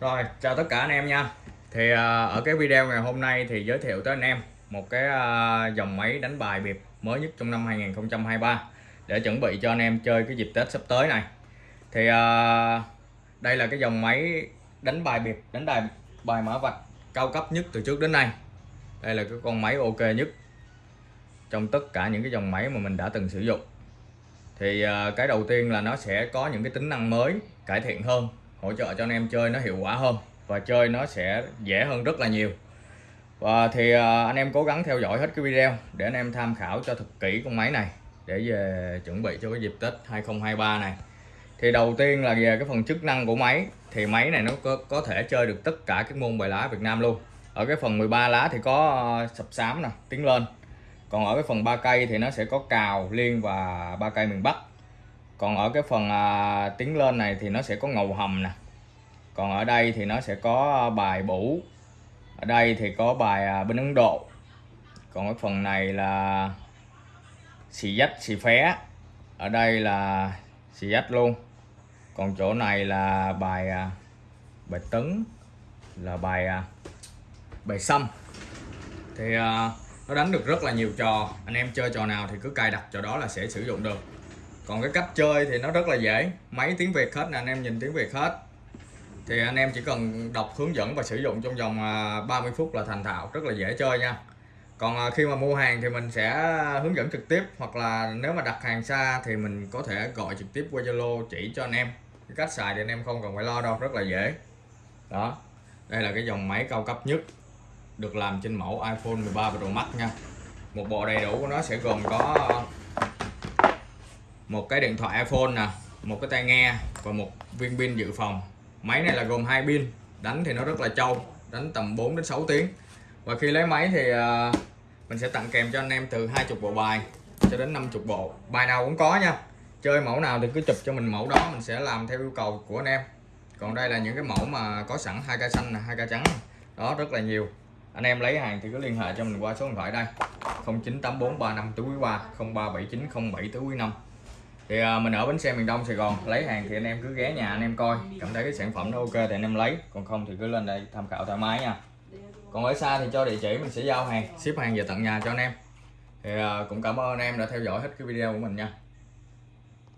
Rồi, chào tất cả anh em nha. Thì à, ở cái video ngày hôm nay thì giới thiệu tới anh em một cái à, dòng máy đánh bài biệt mới nhất trong năm 2023 để chuẩn bị cho anh em chơi cái dịp Tết sắp tới này. Thì à, đây là cái dòng máy đánh bài biệt, đánh bài bài mã vạch cao cấp nhất từ trước đến nay. Đây là cái con máy ok nhất trong tất cả những cái dòng máy mà mình đã từng sử dụng. Thì cái đầu tiên là nó sẽ có những cái tính năng mới, cải thiện hơn hỗ trợ cho anh em chơi nó hiệu quả hơn và chơi nó sẽ dễ hơn rất là nhiều. Và thì à, anh em cố gắng theo dõi hết cái video để anh em tham khảo cho thật kỹ con máy này để về chuẩn bị cho cái dịp Tết 2023 này. Thì đầu tiên là về cái phần chức năng của máy thì máy này nó có, có thể chơi được tất cả các môn bài lá Việt Nam luôn. Ở cái phần 13 lá thì có à, sập sám nè tiến lên. Còn ở cái phần ba cây thì nó sẽ có cào liên và ba cây miền Bắc còn ở cái phần à, tiến lên này thì nó sẽ có ngầu hầm nè. Còn ở đây thì nó sẽ có à, bài bủ ở đây thì có bài à, bên Ấn Độ. Còn cái phần này là xì dách xì phé. Ở đây là xì dách luôn. Còn chỗ này là bài à, bài tấn là bài à, bài xăm. Thì à, nó đánh được rất là nhiều trò. Anh em chơi trò nào thì cứ cài đặt trò đó là sẽ sử dụng được còn cái cách chơi thì nó rất là dễ. Máy tiếng Việt hết nè, anh em nhìn tiếng Việt hết. Thì anh em chỉ cần đọc hướng dẫn và sử dụng trong vòng à, 30 phút là thành thạo, rất là dễ chơi nha. Còn à, khi mà mua hàng thì mình sẽ hướng dẫn trực tiếp, hoặc là nếu mà đặt hàng xa thì mình có thể gọi trực tiếp qua Zalo chỉ cho anh em. Cái cách xài thì anh em không cần phải lo đâu, rất là dễ. Đó, đây là cái dòng máy cao cấp nhất, được làm trên mẫu iPhone 13 Pro Max nha. Một bộ đầy đủ của nó sẽ gồm có một cái điện thoại iPhone nè, một cái tai nghe và một viên pin dự phòng. Máy này là gồm hai pin, đánh thì nó rất là trâu, đánh tầm 4 đến 6 tiếng. Và khi lấy máy thì à, mình sẽ tặng kèm cho anh em từ 20 bộ bài cho đến 50 bộ. Bài nào cũng có nha. Chơi mẫu nào thì cứ chụp cho mình mẫu đó, mình sẽ làm theo yêu cầu của anh em. Còn đây là những cái mẫu mà có sẵn hai cây xanh hai cây trắng. Đó, rất là nhiều. Anh em lấy hàng thì cứ liên hệ cho mình qua số điện thoại đây. 098435 tứ quý 3 0379 07 tứ quý 5 thì à, mình ở bến xe miền Đông Sài Gòn lấy hàng thì anh em cứ ghé nhà anh em coi. Cảm thấy cái sản phẩm nó ok thì anh em lấy còn không thì cứ lên đây tham khảo thoải mái nha. Còn ở xa thì cho địa chỉ mình sẽ giao hàng ship hàng về tận nhà cho anh em. Thì à, cũng cảm ơn anh em đã theo dõi hết cái video của mình nha.